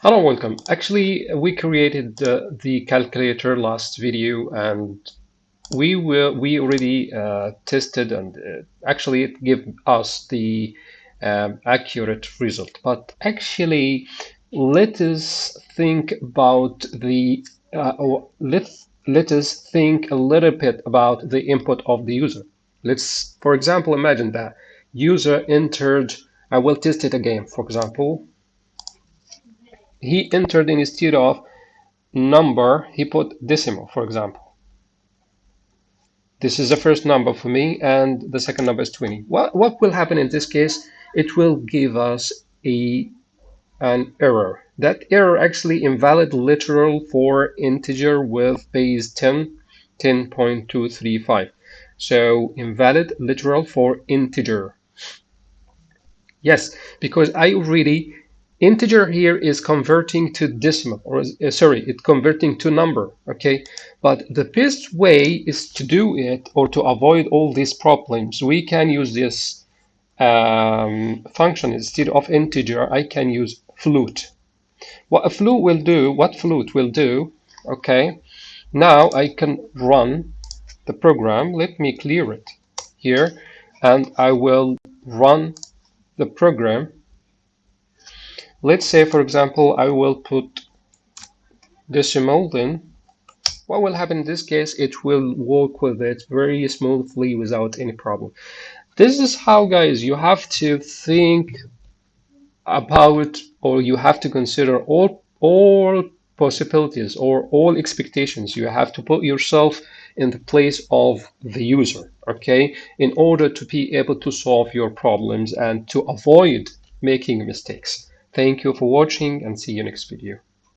Hello, welcome. Actually, we created uh, the calculator last video and we will we already uh, tested and uh, actually it gave us the um, accurate result. But actually, let us think about the uh, or let let us think a little bit about the input of the user. Let's, for example, imagine that user entered. I will test it again. For example, he entered in instead of number, he put decimal, for example. This is the first number for me, and the second number is 20. What, what will happen in this case? It will give us a an error. That error actually invalid literal for integer with base 10, 10.235. So invalid literal for integer. Yes, because I already integer here is converting to decimal or uh, sorry it's converting to number okay? But the best way is to do it or to avoid all these problems. We can use this um, function. Instead of integer I can use float what a float will do what float will do okay? Now I can run the program. Let me clear it here and I will run the program let's say for example I will put decimal then what will happen in this case? It will work with it very smoothly without any problem. This is how guys you have to think about or you have to consider all all possibilities or all expectations you have to put yourself in the place of the user okay? In order to be able to solve your problems and to avoid making mistakes Thank you for watching and see you next video.